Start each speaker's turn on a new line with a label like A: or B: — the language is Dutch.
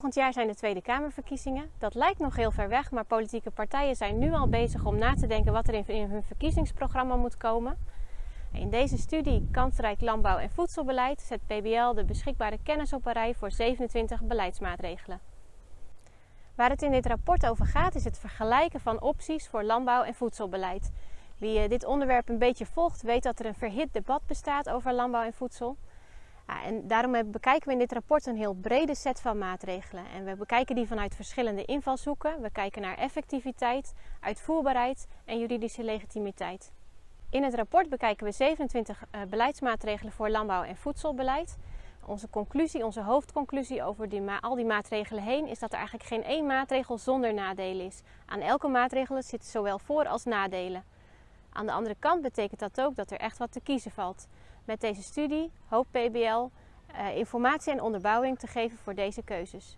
A: Volgend jaar zijn de Tweede Kamerverkiezingen. Dat lijkt nog heel ver weg, maar politieke partijen zijn nu al bezig om na te denken wat er in hun verkiezingsprogramma moet komen. In deze studie Kansrijk Landbouw en Voedselbeleid zet PBL de beschikbare kennis op een rij voor 27 beleidsmaatregelen. Waar het in dit rapport over gaat is het vergelijken van opties voor landbouw en voedselbeleid. Wie eh, dit onderwerp een beetje volgt weet dat er een verhit debat bestaat over landbouw en voedsel. En daarom bekijken we in dit rapport een heel brede set van maatregelen. En we bekijken die vanuit verschillende invalshoeken. We kijken naar effectiviteit, uitvoerbaarheid en juridische legitimiteit. In het rapport bekijken we 27 uh, eh, beleidsmaatregelen voor landbouw- en voedselbeleid. Onze conclusie, onze hoofdconclusie over die al die maatregelen heen is dat er eigenlijk geen één maatregel zonder nadelen is. Aan elke maatregel zitten zowel voor- als nadelen. Aan de andere kant betekent dat ook dat er echt wat te kiezen valt. Met deze studie hoopt PBL uh, informatie en onderbouwing te geven voor deze keuzes.